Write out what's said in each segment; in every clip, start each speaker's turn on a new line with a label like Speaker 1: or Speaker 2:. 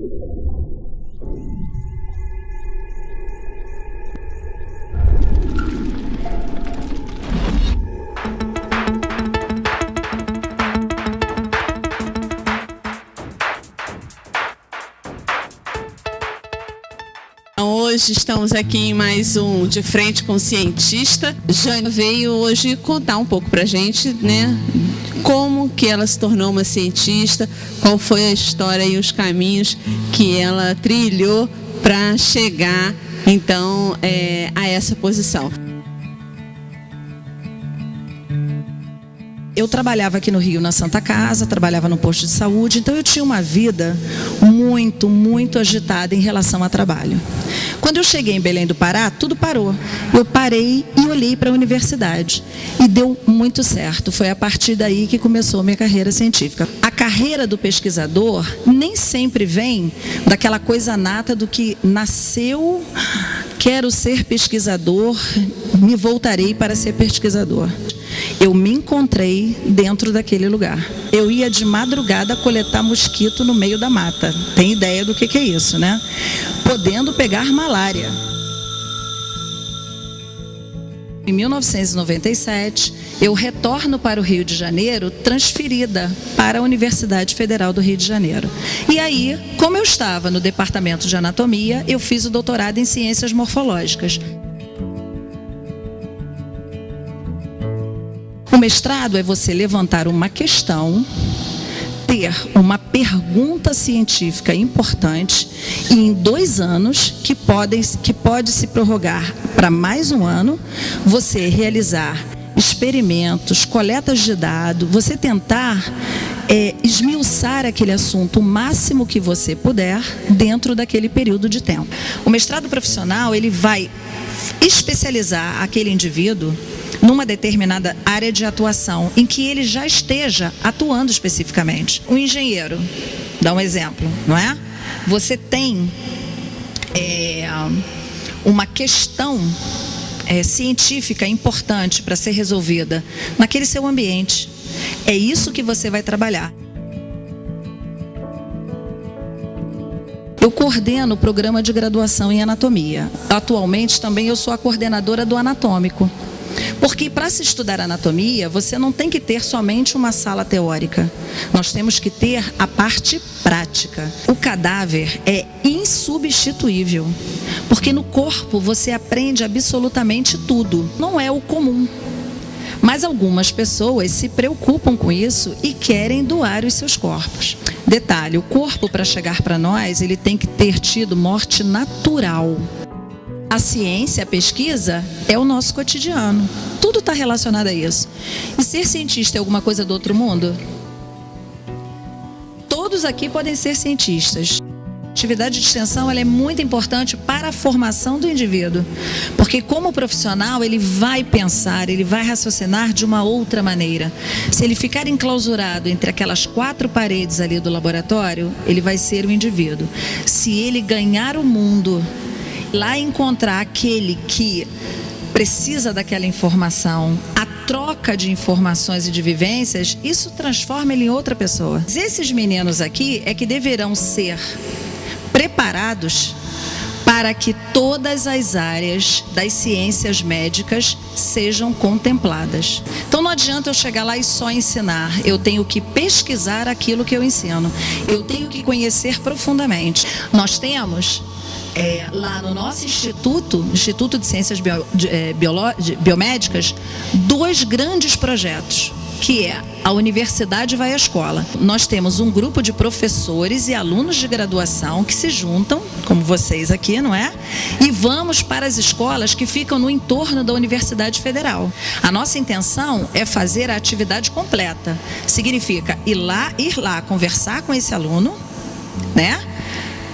Speaker 1: Thank you. Hoje estamos aqui em mais um De Frente com o Cientista. Jane veio hoje contar um pouco pra gente, né? Como que ela se tornou uma cientista, qual foi a história e os caminhos que ela trilhou para chegar, então, é, a essa posição.
Speaker 2: Eu trabalhava aqui no Rio na Santa Casa, trabalhava no posto de saúde, então eu tinha uma vida muito, muito agitada em relação a trabalho. Quando eu cheguei em Belém do Pará, tudo parou. Eu parei e olhei para a universidade. E deu muito certo. Foi a partir daí que começou a minha carreira científica. A carreira do pesquisador nem sempre vem daquela coisa nata do que nasceu, quero ser pesquisador, me voltarei para ser pesquisador eu me encontrei dentro daquele lugar. Eu ia de madrugada coletar mosquito no meio da mata. Tem ideia do que, que é isso, né? Podendo pegar malária. Em 1997, eu retorno para o Rio de Janeiro, transferida para a Universidade Federal do Rio de Janeiro. E aí, como eu estava no departamento de anatomia, eu fiz o doutorado em ciências morfológicas. O mestrado é você levantar uma questão, ter uma pergunta científica importante e em dois anos, que, podem, que pode se prorrogar para mais um ano, você realizar experimentos, coletas de dados, você tentar é, esmiuçar aquele assunto o máximo que você puder dentro daquele período de tempo. O mestrado profissional, ele vai especializar aquele indivíduo numa determinada área de atuação em que ele já esteja atuando especificamente. Um engenheiro, dá um exemplo, não é? Você tem é, uma questão é, científica importante para ser resolvida naquele seu ambiente. É isso que você vai trabalhar. Eu coordeno o programa de graduação em anatomia. Atualmente também eu sou a coordenadora do anatômico. Porque para se estudar anatomia, você não tem que ter somente uma sala teórica. Nós temos que ter a parte prática. O cadáver é insubstituível. Porque no corpo você aprende absolutamente tudo. Não é o comum. Mas algumas pessoas se preocupam com isso e querem doar os seus corpos. Detalhe, o corpo para chegar para nós, ele tem que ter tido morte natural. A ciência, a pesquisa, é o nosso cotidiano. Tudo está relacionado a isso. E ser cientista é alguma coisa do outro mundo? Todos aqui podem ser cientistas. Atividade de extensão ela é muito importante para a formação do indivíduo, porque como profissional ele vai pensar, ele vai raciocinar de uma outra maneira. Se ele ficar enclausurado entre aquelas quatro paredes ali do laboratório, ele vai ser o indivíduo. Se ele ganhar o mundo lá encontrar aquele que precisa daquela informação, a troca de informações e de vivências, isso transforma ele em outra pessoa. Esses meninos aqui é que deverão ser preparados para que todas as áreas das ciências médicas sejam contempladas. Então não adianta eu chegar lá e só ensinar, eu tenho que pesquisar aquilo que eu ensino, eu tenho que conhecer profundamente. Nós temos é, lá no nosso instituto, Instituto de Ciências Bio, de, é, de, Biomédicas, dois grandes projetos que é a universidade vai à escola. Nós temos um grupo de professores e alunos de graduação que se juntam, como vocês aqui, não é? E vamos para as escolas que ficam no entorno da Universidade Federal. A nossa intenção é fazer a atividade completa. Significa ir lá, ir lá conversar com esse aluno, né?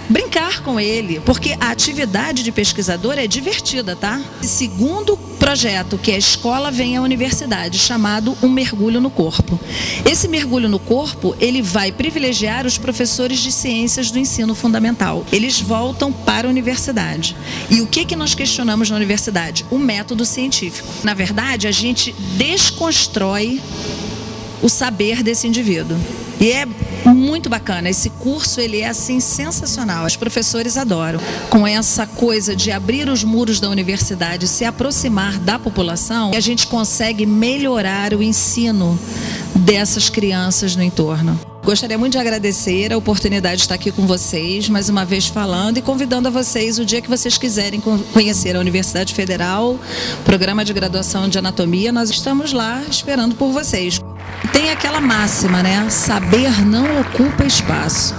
Speaker 2: Brincar com ele, porque a atividade de pesquisador é divertida, tá? Segundo projeto, que é a Escola Vem à Universidade, chamado Um Mergulho no Corpo. Esse mergulho no corpo, ele vai privilegiar os professores de ciências do ensino fundamental. Eles voltam para a universidade. E o que, que nós questionamos na universidade? O método científico. Na verdade, a gente desconstrói o saber desse indivíduo. E é muito bacana. Esse curso ele é assim sensacional. Os professores adoram. Com essa coisa de abrir os muros da universidade, se aproximar da população, a gente consegue melhorar o ensino dessas crianças no entorno. Gostaria muito de agradecer a oportunidade de estar aqui com vocês, mais uma vez falando e convidando a vocês o dia que vocês quiserem conhecer a Universidade Federal, programa de graduação de anatomia, nós estamos lá esperando por vocês. Tem aquela máxima, né? Saber não ocupa espaço.